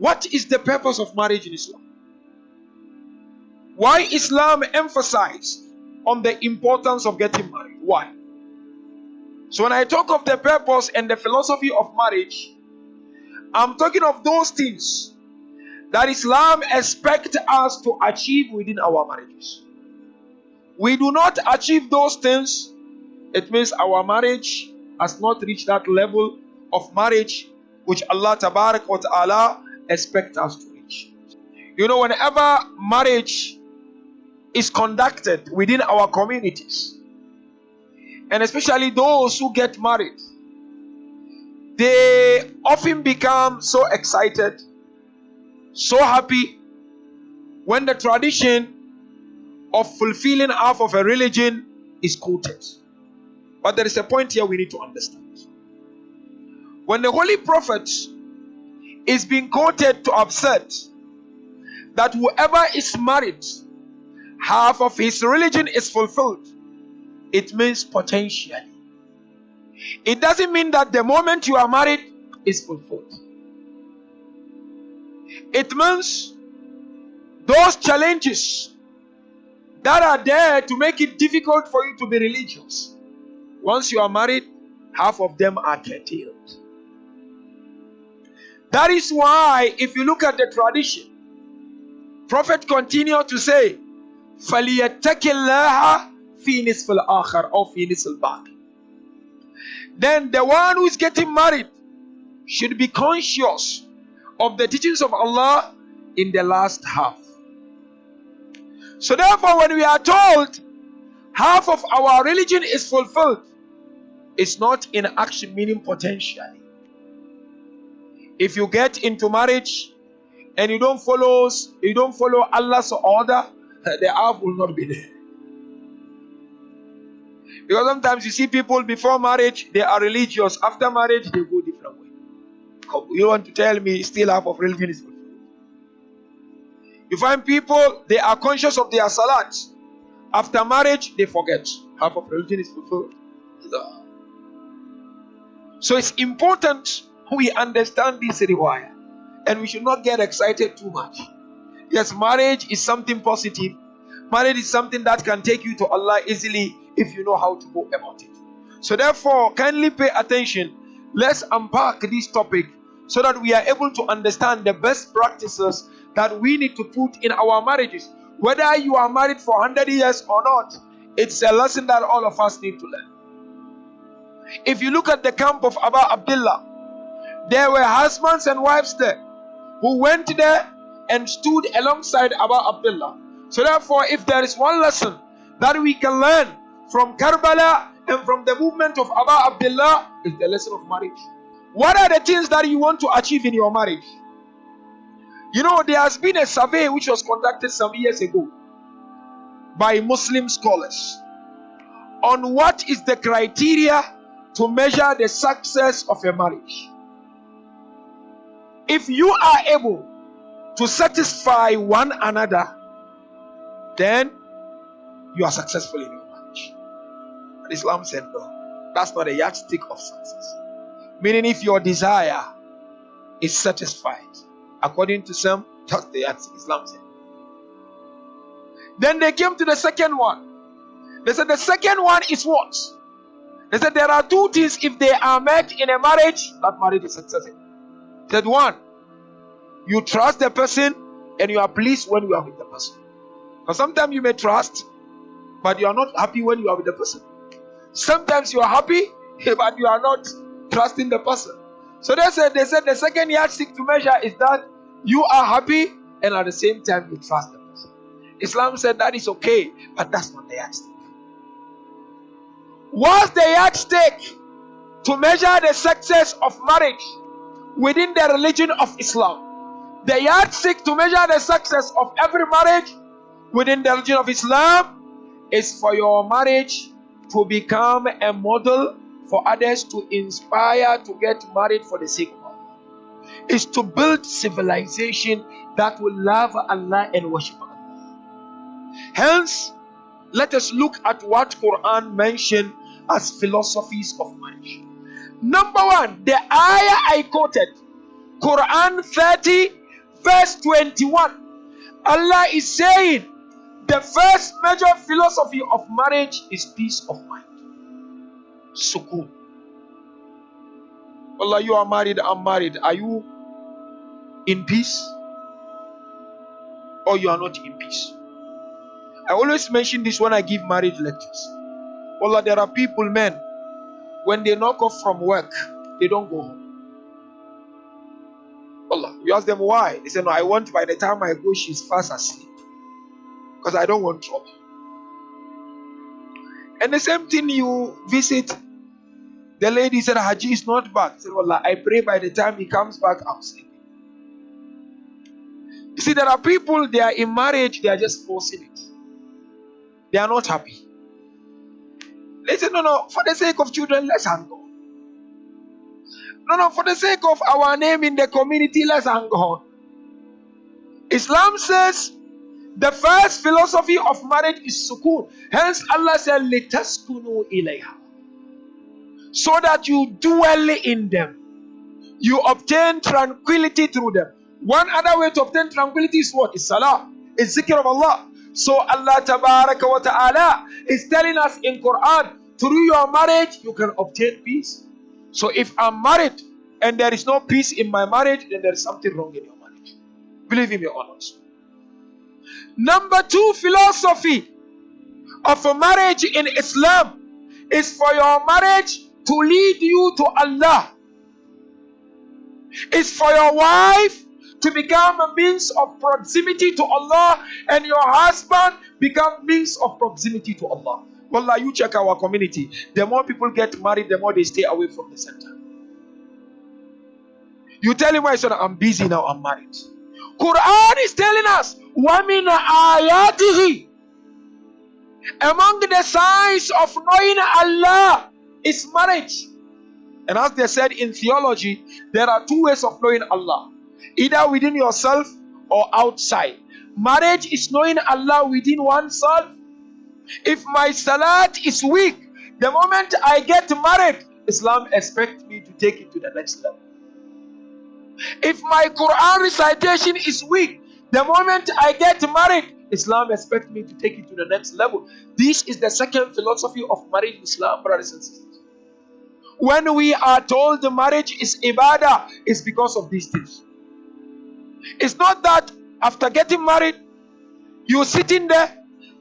What is the purpose of marriage in Islam? Why Islam emphasize on the importance of getting married? Why? So when I talk of the purpose and the philosophy of marriage, I'm talking of those things that Islam expects us to achieve within our marriages. We do not achieve those things, it means our marriage has not reached that level of marriage which Allah Tabarak wa Ta'ala expects us to reach. You know, whenever marriage is conducted within our communities, and especially those who get married, they often become so excited, so happy when the tradition of fulfilling half of a religion is quoted. But there is a point here we need to understand. When the Holy Prophet is being quoted to said that whoever is married, half of his religion is fulfilled, it means potentially. It doesn't mean that the moment you are married is fulfilled. It means those challenges that are there to make it difficult for you to be religious. Once you are married, half of them are curtailed. That is why, if you look at the tradition, Prophet continued to say, فَلْيَتَّكِ اللَّهَ فِي نِصْفِ الْآخَرِ or فِي نِصْفِ الْبَاقِ Then the one who is getting married should be conscious of the teachings of Allah in the last half. So therefore, when we are told half of our religion is fulfilled, it's not in action, meaning potentially. If you get into marriage and you don't follow you don't follow Allah's order, the half will not be there. Because sometimes you see people before marriage, they are religious. After marriage, they go different way. You want to tell me still half of religion is fulfilled? You find people, they are conscious of their salat. After marriage, they forget. Half of religion is fulfilled. So it's important we understand this require and we should not get excited too much. Yes, marriage is something positive. Marriage is something that can take you to Allah easily if you know how to go about it. So, therefore, kindly pay attention. Let's unpack this topic so that we are able to understand the best practices that we need to put in our marriages. Whether you are married for 100 years or not, it's a lesson that all of us need to learn. If you look at the camp of Abu Abdullah, there were husbands and wives there who went there and stood alongside Abu Abdullah. So, therefore, if there is one lesson that we can learn from Karbala and from the movement of Abu Abdullah, is the lesson of marriage. What are the things that you want to achieve in your marriage? You know, there has been a survey which was conducted some years ago by Muslim scholars on what is the criteria to measure the success of a marriage. If you are able to satisfy one another, then you are successful in your marriage. But Islam said no. That's not a yardstick of success. Meaning, if your desire is satisfied, according to some, that's the yardstick. Islam said. Then they came to the second one. They said the second one is what? They said there are two things if they are met in a marriage, that marriage is successful. Said one, you trust the person and you are pleased when you are with the person. Because sometimes you may trust, but you are not happy when you are with the person. Sometimes you are happy, but you are not trusting the person. So they said they said the second yardstick to measure is that you are happy and at the same time you trust the person. Islam said that is okay, but that's not the yardstick. What's the yardstick to measure the success of marriage within the religion of Islam? The yardstick to measure the success of every marriage within the religion of Islam is for your marriage to become a model for others to inspire to get married for the sake of Allah. Is to build civilization that will love Allah and worship Allah. Hence, let us look at what Quran mentioned as philosophies of marriage. Number one, the ayah I quoted, Quran 30 verse 21, Allah is saying the first major philosophy of marriage is peace of mind. Sukun. Allah, you are married, I'm married. Are you in peace? Or you are not in peace? I always mention this when I give marriage lectures. Allah, there are people, men, when they knock off from work, they don't go home. Allah, you ask them why? They say, No, I want by the time I go, she's fast asleep. Because I don't want trouble. And the same thing you visit, the lady said, Haji is not back. Said, Allah, I pray by the time he comes back, I'm sleeping. You see, there are people, they are in marriage, they are just forcing it. They are not happy. They say, No, no, for the sake of children, let's hang on. No, no, for the sake of our name in the community, let's hang on. Islam says the first philosophy of marriage is sukoon. Hence, Allah said, Litaskunu ilayha. So that you dwell in them. You obtain tranquility through them. One other way to obtain tranquility is what? Is salah. Is zikr of Allah. So Allah wa ta'ala is telling us in Quran, through your marriage, you can obtain peace. So if I'm married and there is no peace in my marriage, then there is something wrong in your marriage. Believe in your honors. Number two philosophy of a marriage in Islam is for your marriage to lead you to Allah. It's for your wife to become a means of proximity to Allah and your husband become means of proximity to Allah. Well, like you check our community. The more people get married, the more they stay away from the center. You tell him, I'm busy now, I'm married. Quran is telling us, Wamina ayatihi. Among the signs of knowing Allah is marriage. And as they said in theology, there are two ways of knowing Allah either within yourself or outside. Marriage is knowing Allah within oneself, if my salat is weak, the moment I get married, Islam expects me to take it to the next level. If my Quran recitation is weak, the moment I get married, Islam expects me to take it to the next level. This is the second philosophy of marriage in Islam, brothers and sisters. When we are told the marriage is ibadah, it's because of these things. It's not that after getting married, you're sitting there,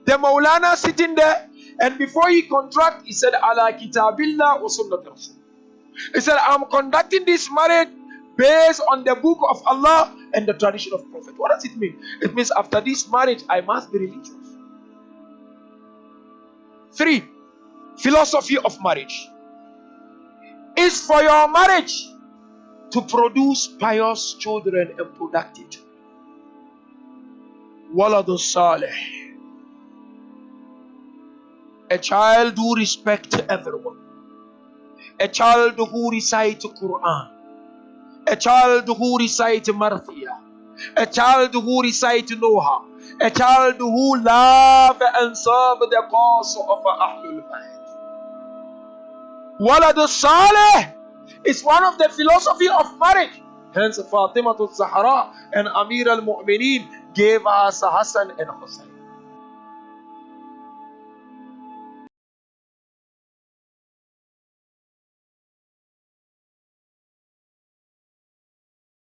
the Maulana sitting there, and before he contract, he said, Ala kitabillah wa He said, I'm conducting this marriage based on the book of Allah and the tradition of Prophet. What does it mean? It means after this marriage, I must be religious. Three, philosophy of marriage is for your marriage to produce pious children and productive. Waladu Saleh. A child who respects everyone. A child who recites Quran. A child who recites Marthia. A child who recites Noha. A child who love and serve the cause of Ahlul Bayt. Waladu Saleh it's one of the philosophy of marriage. Hence, Fatima Zahra and Amir al-Mu'mineen gave us Hassan and Hussein.